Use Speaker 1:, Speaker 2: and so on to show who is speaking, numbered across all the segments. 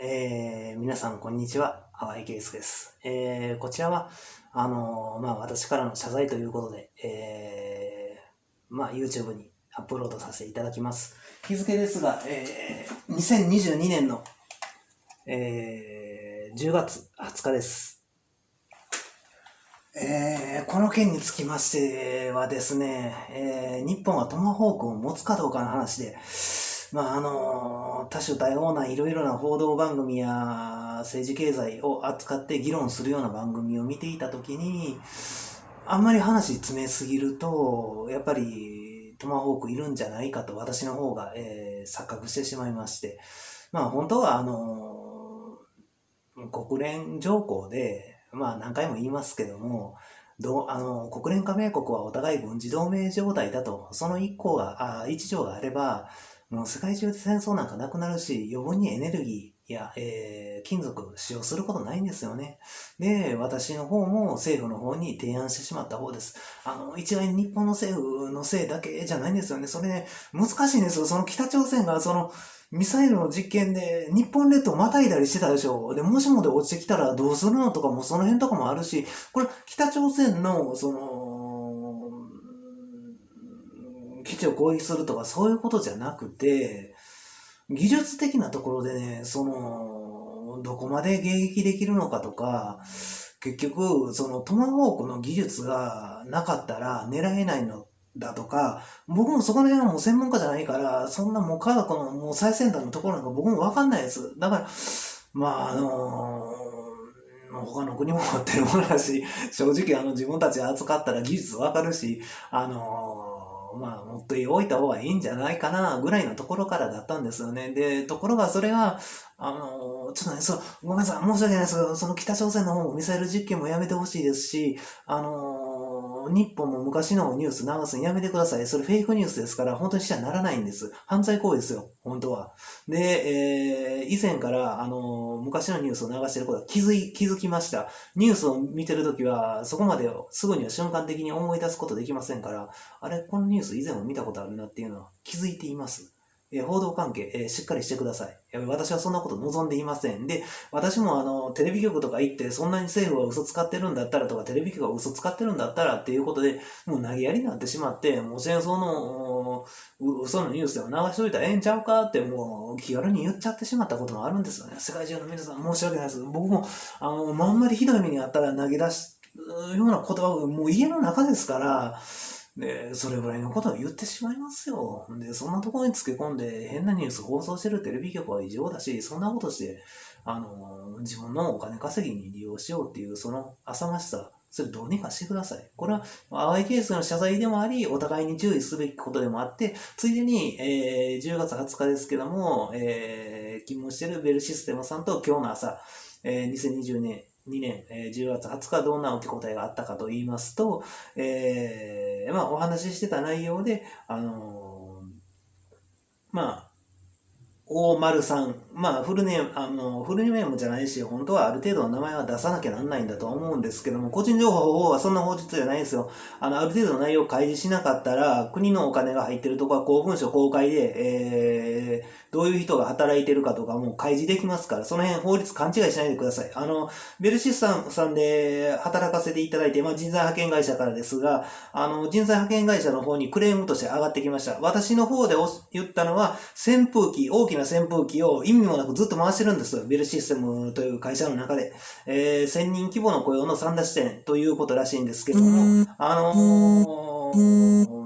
Speaker 1: えー、皆さんこんにちは、淡井圭介です。えー、こちらは、あのー、まあ、私からの謝罪ということで、えー、まあ、YouTube にアップロードさせていただきます。日付ですが、えー、2022年の、えー、10月20日です。えー、この件につきましてはですね、えー、日本はトマホークを持つかどうかの話で、まあ、あの、多種多様ないろいろな報道番組や政治経済を扱って議論するような番組を見ていたときに、あんまり話詰めすぎると、やっぱりトマホークいるんじゃないかと私の方が、えー、錯覚してしまいまして、まあ本当はあの、国連条項で、まあ何回も言いますけども、どあの国連加盟国はお互い軍事同盟状態だと、その一項が、あ一条があれば、もう世界中で戦争なんかなくなるし、余分にエネルギーや、えー、金属使用することないんですよね。で、私の方も政府の方に提案してしまった方です。あの、一概に日本の政府のせいだけじゃないんですよね。それね、難しいんですよ。その北朝鮮がその、ミサイルの実験で日本列島またいだりしてたでしょ。で、もしもで落ちてきたらどうするのとかもその辺とかもあるし、これ北朝鮮のその地を攻撃するとかそういうことじゃなくて、技術的なところでね、その、どこまで迎撃できるのかとか、結局、そのトマホークの技術がなかったら狙えないのだとか、僕もそこら辺はもう専門家じゃないから、そんなもう科学のもう最先端のところなんか僕もわかんないです。だから、まああのー、他の国も持ってるものだし、正直あの自分たち扱ったら技術わかるし、あのーまあ、持っておいた方がいいんじゃないかな、ぐらいのところからだったんですよね。で、ところがそれが、あの、ちょっとね、そう、ごめんなさい、申し訳ないですけど、その北朝鮮の方もミサイル実験もやめてほしいですし、あの、日本も昔のニュース流すのやめてください。それフェイクニュースですから、本当にしちゃならないんです。犯罪行為ですよ、本当は。で、えー、以前から、あの、昔のニュースを流してることは気づい、気づきました。ニュースを見てるときは、そこまですぐには瞬間的に思い出すことできませんから、あれ、このニュース以前も見たことあるなっていうのは気づいています。え報道関係、えしっかりしてください。私はそんなこと望んでいません。で、私もあの、テレビ局とか行って、そんなに政府は嘘使ってるんだったらとか、テレビ局は嘘使ってるんだったらっていうことで、もう投げやりになってしまって、もう戦争の、嘘のニュースでも流しといたらええんちゃうかって、もう気軽に言っちゃってしまったこともあるんですよね。世界中の皆さん申し訳ないです。僕も、あの、まんまりひどい目にあったら投げ出すような言葉を、もう家の中ですから、で、それぐらいのことを言ってしまいますよ。で、そんなところにつけ込んで変なニュース放送してるテレビ局は異常だし、そんなことして、あの、自分のお金稼ぎに利用しようっていう、その浅ましさ、それどうにかしてください。これは、淡いケースの謝罪でもあり、お互いに注意すべきことでもあって、ついでに、えー、10月20日ですけども、えー、勤務してるベルシステムさんと今日の朝、えー、2020年2年、えー、10月20日どんな受け答えがあったかと言いますと、えー、まあお話ししてた内容で、あのー、まあ、大丸さん。まあ、フルネーム、あの、フルネームじゃないし、本当はある程度の名前は出さなきゃなんないんだと思うんですけども、個人情報はそんな法律じゃないんですよ。あの、ある程度の内容を開示しなかったら、国のお金が入ってるとこは公文書公開で、えー、どういう人が働いてるかとかも開示できますから、その辺法律勘違いしないでください。あの、ベルシスさんさんで働かせていただいて、まあ、人材派遣会社からですが、あの、人材派遣会社の方にクレームとして上がってきました。私の方で言ったのは、扇風機、大きなな扇風機を意味もなくずっと回してるんです。ベルシステムという会社の中で。えー、1000人規模の雇用の三田支店ということらしいんですけども、あのー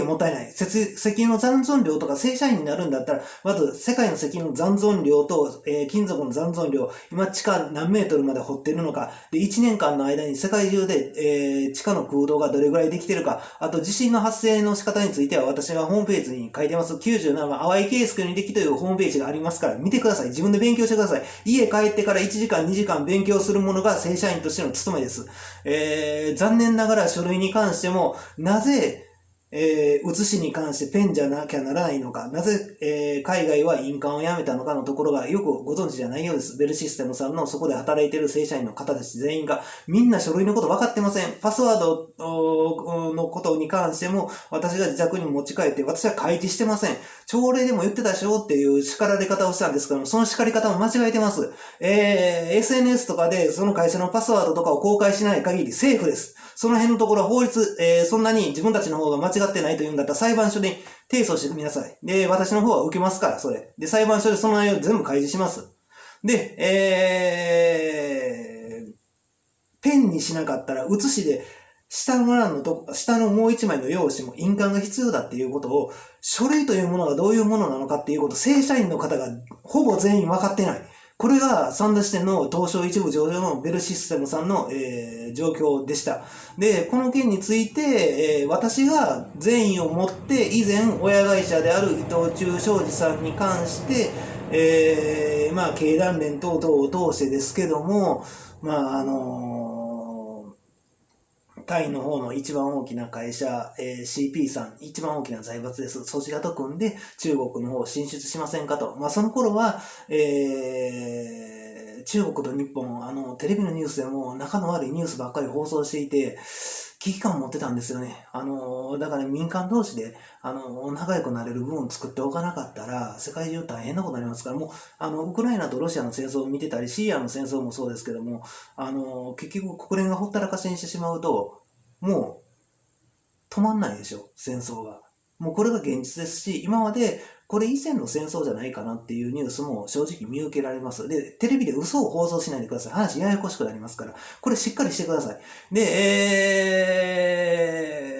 Speaker 1: エネルギーがもったいない。石油の残存量とか正社員になるんだったら、まず世界の石油の残存量と、えー、金属の残存量、今地下何メートルまで掘ってるのか、で、1年間の間に世界中で、えー、地下の空洞がどれぐらいできてるか、あと地震の発生の仕方については私がホームページに書いてます。97番、淡井圭介の履歴というホームページがありますから、見てください。自分で勉強してください。家帰ってから1時間、2時間勉強するものが正社員としての務めです。えー、残念ながら書類に関しても、なぜ、えー、写しに関してペンじゃなきゃならないのか、なぜ、えー、海外は印鑑をやめたのかのところがよくご存知じゃないようです。ベルシステムさんのそこで働いている正社員の方たち全員が、みんな書類のこと分かってません。パスワードのことに関しても、私が自宅に持ち帰って、私は開示してません。朝礼でも言ってたでしょっていう叱られ方をしたんですけども、その叱り方も間違えてます。えー、SNS とかでその会社のパスワードとかを公開しない限りセーフです。その辺のところは法律、えー、そんなに自分たちの方が間違ってないというんだったら裁判所で提訴してみなさい。で、私の方は受けますから、それ。で、裁判所でその内容全部開示します。で、えー、ペンにしなかったら、写しで、下の欄のと、下のもう一枚の用紙も印鑑が必要だっていうことを、書類というものがどういうものなのかっていうこと、正社員の方がほぼ全員分かってない。これが三田支店の東証一部上場のベルシステムさんの、えー、状況でした。で、この件について、えー、私が善意を持って以前親会社である伊藤忠商事さんに関して、えー、まあ経団連等々を通してですけども、まああのータイの方の一番大きな会社、えー、CP さん、一番大きな財閥です。そちらと組んで中国の方進出しませんかと。まあ、その頃は、えー、中国と日本、あの、テレビのニュースでも仲の悪いニュースばっかり放送していて、危機感を持ってたんですよね。あの、だから民間同士で、あの、仲良くなれる部分を作っておかなかったら、世界中大変なことになりますから、もう、あの、ウクライナとロシアの戦争を見てたり、シリアの戦争もそうですけども、あの、結局国連がほったらかしにしてしまうと、もう止まんないでしょ、戦争が。もうこれが現実ですし、今までこれ以前の戦争じゃないかなっていうニュースも正直見受けられます。で、テレビで嘘を放送しないでください。話ややこしくなりますから。これしっかりしてください。で、えー、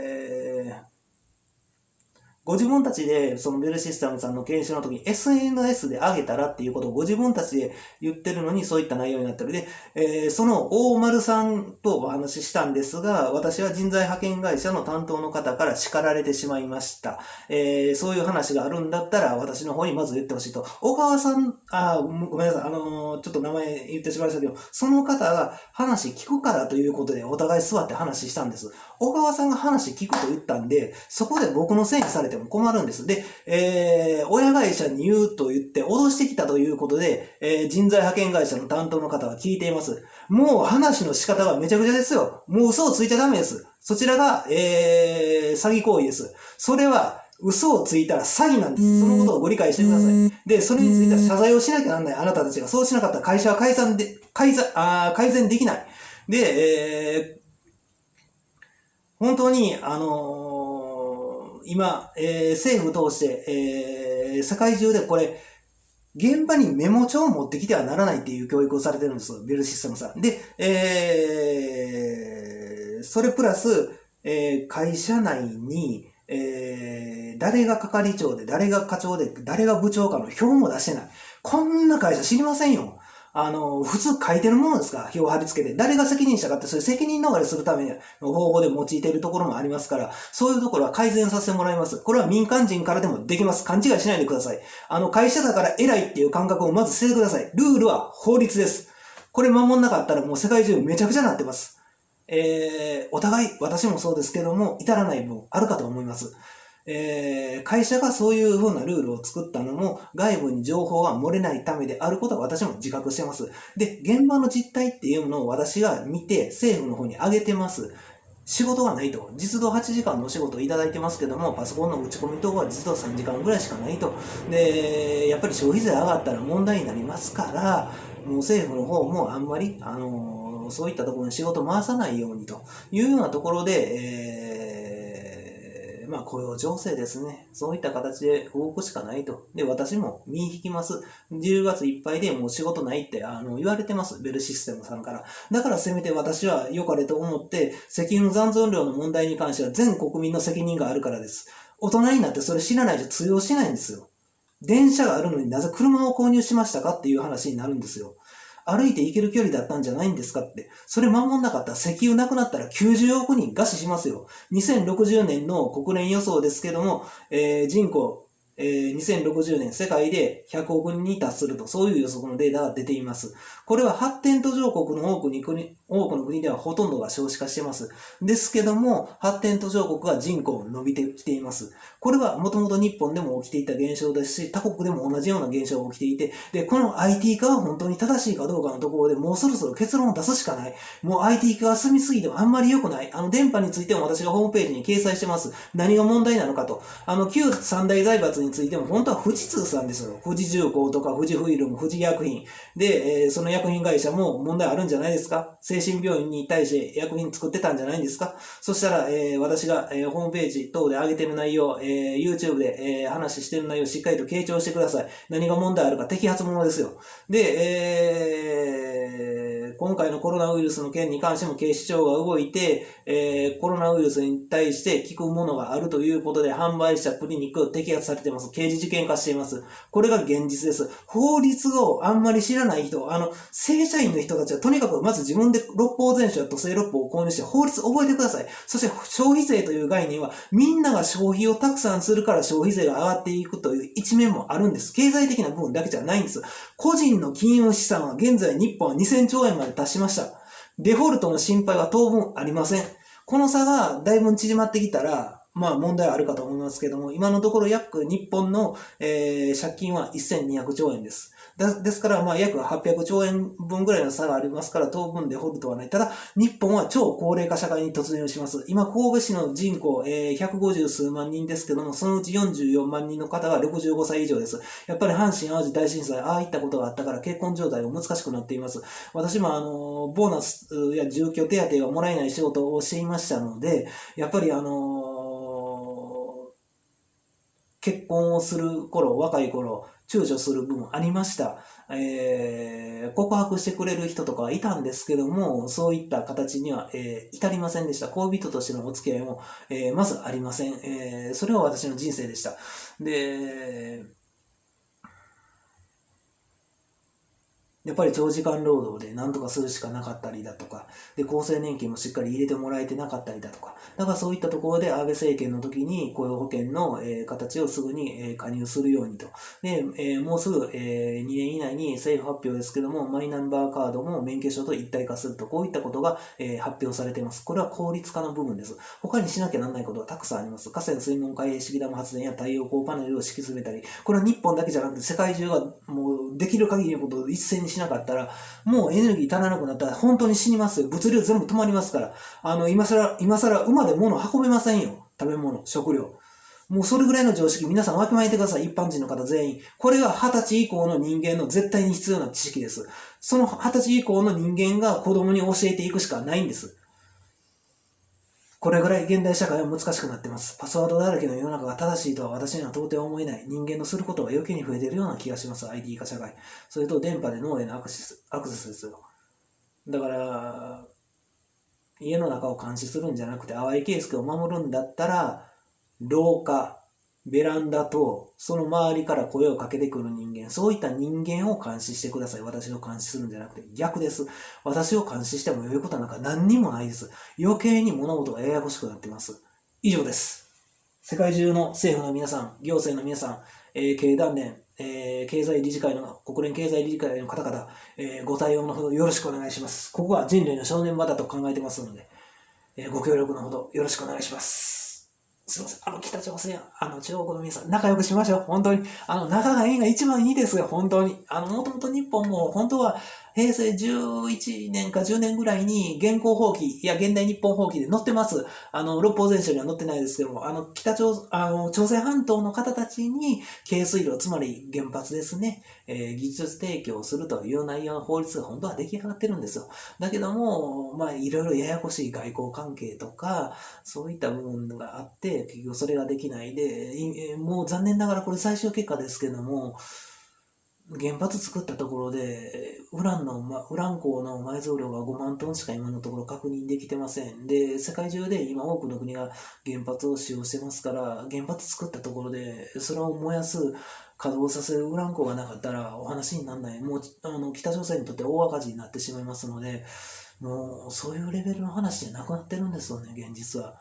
Speaker 1: ご自分たちで、そのベルシステムさんの研修の時に SNS で上げたらっていうことをご自分たちで言ってるのにそういった内容になってる。で、えー、その大丸さんとお話ししたんですが、私は人材派遣会社の担当の方から叱られてしまいました。えー、そういう話があるんだったら私の方にまず言ってほしいと。小川さん、あ、ごめんなさい、あのー、ちょっと名前言ってしまいましたけど、その方が話聞くからということでお互い座って話したんです。小川さんが話聞くと言ったんで、そこで僕のせいにされても困るんです。で、えー、親会社に言うと言って脅してきたということで、えー、人材派遣会社の担当の方は聞いています。もう話の仕方がめちゃくちゃですよ。もう嘘をついちゃダメです。そちらが、えー、詐欺行為です。それは、嘘をついたら詐欺なんです。そのことをご理解してください。で、それについては謝罪をしなきゃなんないあなたたちが。そうしなかったら会社は解散で、改ざあ改善できない。で、えー、本当に、あのー、今、えー、政府通して、えー、世界中でこれ、現場にメモ帳を持ってきてはならないっていう教育をされてるんです。ベルシステムさん。で、えー、それプラス、えー、会社内に、えー、誰が係長で、誰が課長で、誰が部長かの表も出してない。こんな会社知りませんよ。あの、普通書いてるものですか？表を貼り付けて。誰が責任者かって、そういう責任逃れするための方法で用いているところもありますから、そういうところは改善させてもらいます。これは民間人からでもできます。勘違いしないでください。あの、会社だから偉いっていう感覚をまず捨ててください。ルールは法律です。これ守んなかったらもう世界中めちゃくちゃなってます。えー、お互い、私もそうですけども、至らない分あるかと思います。えー、会社がそういう風なルールを作ったのも外部に情報が漏れないためであることは私も自覚してます。で、現場の実態っていうのを私が見て政府の方に上げてます。仕事がないと。実動8時間のお仕事をいただいてますけども、パソコンの打ち込み等は実動3時間ぐらいしかないと。で、やっぱり消費税上がったら問題になりますから、もう政府の方もあんまり、あのー、そういったところに仕事回さないようにというようなところで、えーまあ雇用情勢ですね。そういった形で動くしかないと。で、私も身引きます。10月いっぱいでもう仕事ないってあの言われてます。ベルシステムさんから。だからせめて私は良かれと思って、石油の残存量の問題に関しては全国民の責任があるからです。大人になってそれ知らないと通用しないんですよ。電車があるのになぜ車を購入しましたかっていう話になるんですよ。歩いて行ける距離だったんじゃないんですかって。それ守んなかったら石油なくなったら90億人餓死しますよ。2060年の国連予想ですけども、えー、人口、えー、2060年世界で100億人に達すると、そういう予測のデータが出ています。これは発展途上国の多くに国多くの国ではほとんどが少子化してます。ですけども、発展途上国は人口伸びてきています。これはもともと日本でも起きていた現象ですし、他国でも同じような現象が起きていて、で、この IT 化は本当に正しいかどうかのところでもうそろそろ結論を出すしかない。もう IT 化が進みすぎてもあんまり良くない。あの、電波についても私がホームページに掲載してます。何が問題なのかと。あの、旧三大財閥についても本当は富士通さんですよ。富士重工とか富士フイルム、富士薬品。で、えー、その薬品会社も問題あるんじゃないですか精神病院に対して薬品作ってたんじゃないんですか？そしたら、えー、私が、えー、ホームページ等で上げてる内容、えー、YouTube で、えー、話してる内容をしっかりと傾聴してください。何が問題あるか摘発ものですよ。で、えー、今回のコロナウイルスの件に関しても警視庁が動いて、えー、コロナウイルスに対して効くものがあるということで販売したクリニックを摘発されています。刑事事件化しています。これが現実です。法律をあんまり知らない人、あの、正社員の人たちはとにかくまず自分で六法全書や土星六法を購入して法律覚えてください。そして消費税という概念はみんなが消費をたくさんするから消費税が上がっていくという一面もあるんです。経済的な部分だけじゃないんです。個人の金融資産は現在日本は2000兆円まで達しました。デフォルトの心配は当分ありません。この差がだいぶ縮まってきたら、まあ問題はあるかと思いますけども、今のところ約日本の、えー、借金は1200兆円です。ですから、まあ、約800兆円分ぐらいの差がありますから、当分で掘るとはない。ただ、日本は超高齢化社会に突入します。今、神戸市の人口、えー、150数万人ですけども、そのうち44万人の方が65歳以上です。やっぱり阪神淡路大震災、ああいったことがあったから結婚状態が難しくなっています。私も、あの、ボーナスや住居手当がもらえない仕事をしていましたので、やっぱり、あの結婚をする頃、若い頃、躊躇する部分ありました。えー、告白してくれる人とかはいたんですけども、そういった形には、えー、至りませんでした。恋人としてのお付き合いも、えー、まずありません。えー、それは私の人生でした。で、やっぱり長時間労働で何とかするしかなかったりだとか、で、厚生年金もしっかり入れてもらえてなかったりだとか、だからそういったところで安倍政権の時に雇用保険の、え、形をすぐに、え、加入するようにと。で、え、もうすぐ、え、2年以内に政府発表ですけども、マイナンバーカードも免許証と一体化すると、こういったことが、え、発表されています。これは効率化の部分です。他にしなきゃならないことはたくさんあります。河川水門海式ダム発電や太陽光パネルを敷き詰めたり、これは日本だけじゃなくて世界中がもうできる限りのことを一斉にしなかったら、もうエネルギー足らなくなったら本当に死にますよ。物流全部止まりますから。あの、今更、今更馬で物運べませんよ。食べ物、食料。もうそれぐらいの常識、皆さんわきまえてください。一般人の方全員。これが二十歳以降の人間の絶対に必要な知識です。その二十歳以降の人間が子供に教えていくしかないんです。これぐらい現代社会は難しくなってます。パスワードだらけの世の中が正しいとは私には到底思えない。人間のすることが余計に増えているような気がします。ID 化社会。それと電波で脳へのアクセス、アクセスですよ。だから、家の中を監視するんじゃなくて、淡いケースを守るんだったら、廊下、ベランダと、その周りから声をかけてくる人間、そういった人間を監視してください。私を監視するんじゃなくて、逆です。私を監視しても良いことなんか何にもないです。余計に物事がややこしくなってます。以上です。世界中の政府の皆さん、行政の皆さん、えー、経団連、えー、経済理事会の、国連経済理事会の方々、えー、ご対応のほどよろしくお願いします。ここは人類の正念場だと考えてますので、え、ご協力のほどよろしくお願いします。すいません。あの、北朝鮮、あの、中国の皆さん、仲良くしましょう。本当に。あの、仲がいいが一番いいですよ。本当に。あの、もともと日本も、本当は、平成11年か10年ぐらいに現行法規、いや、現代日本法規で載ってます。あの、六法全書には載ってないですけども、あの、北朝、あの、朝鮮半島の方たちに、軽水炉、つまり原発ですね、えー、技術提供するという内容の法律が本当は出来上がってるんですよ。だけども、まあ、いろいろややこしい外交関係とか、そういった部分があって、結局それができないで、もう残念ながらこれ最終結果ですけども、原発作ったところで、ウランの、ま、ウラン鉱の埋蔵量が5万トンしか今のところ確認できてません。で、世界中で今多くの国が原発を使用してますから、原発作ったところで、それを燃やす、稼働させるウラン鉱がなかったらお話にならない。もう、あの、北朝鮮にとって大赤字になってしまいますので、もう、そういうレベルの話じゃなくなってるんですよね、現実は。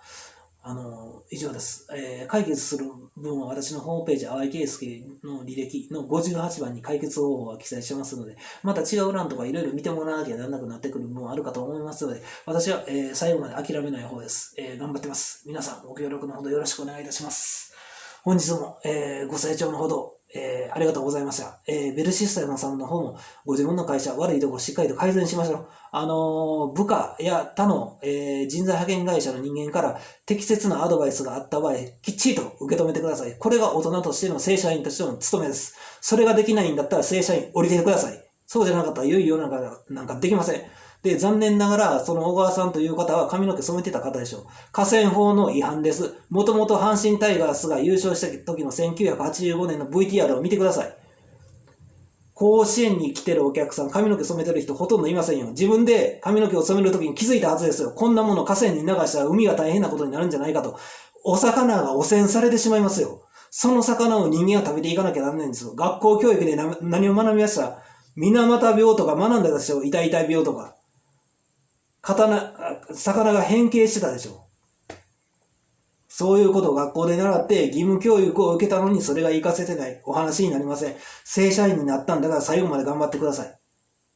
Speaker 1: あの、以上です。えー解決する分は私のホームページ、淡井圭介の履歴の58番に解決方法は記載してますので、また違う欄とかいろいろ見てもらわなきゃならなくなってくる分はあるかと思いますので、私は、えー最後まで諦めない方です。えー頑張ってます。皆さんご協力のほどよろしくお願いいたします。本日も、えーご清聴のほど、えーありがとうございました。えーベルシステムさんの方もご自分の会社悪いところしっかりと改善しましょう。あのー部下や他の、えー人材派遣会社の人間から適切なアドバイスがあった場合、きっちりと受け止めてください。これが大人としての正社員としての務めです。それができないんだったら正社員降りてください。そうじゃなかったら良い世の中なんかできません。で、残念ながら、その小川さんという方は髪の毛染めてた方でしょう。河川法の違反です。もともと阪神タイガースが優勝した時の1985年の VTR を見てください。甲子園に来てるお客さん、髪の毛染めてる人ほとんどいませんよ。自分で髪の毛を染めるときに気づいたはずですよ。こんなもの河川に流したら海が大変なことになるんじゃないかと。お魚が汚染されてしまいますよ。その魚を人間は食べていかなきゃならないんですよ。学校教育で何を学びました？水俣病とか学んだでしょ？痛い痛い病とか。刀、魚が変形してたでしょそういうことを学校で習って義務教育を受けたのにそれが活かせてないお話になりません。正社員になったんだから最後まで頑張ってください。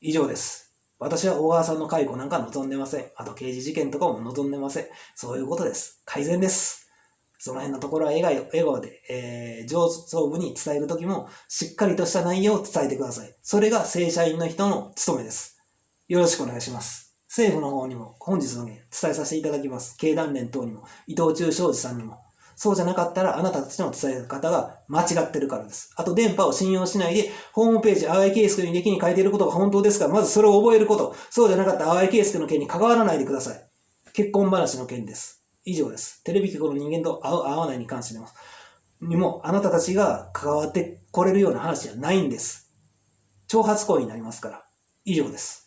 Speaker 1: 以上です。私は小川さんの介護なんか望んでません。あと刑事事件とかも望んでません。そういうことです。改善です。その辺のところは笑顔笑顔で、えー上層部に伝えるときもしっかりとした内容を伝えてください。それが正社員の人の務めです。よろしくお願いします。政府の方にも本日の件伝えさせていただきます。経団連等にも、伊藤忠商事さんにも。そうじゃなかったらあなたたちの伝え方が間違ってるからです。あと電波を信用しないで、ホームページ、淡井圭介の履歴に書いていることが本当ですから、まずそれを覚えること。そうじゃなかったら淡井圭介の件に関わらないでください。結婚話の件です。以上です。テレビ局の人間と会う、会わないに関しても、にも、あなたたちが関わってこれるような話じゃないんです。挑発行為になりますから。以上です。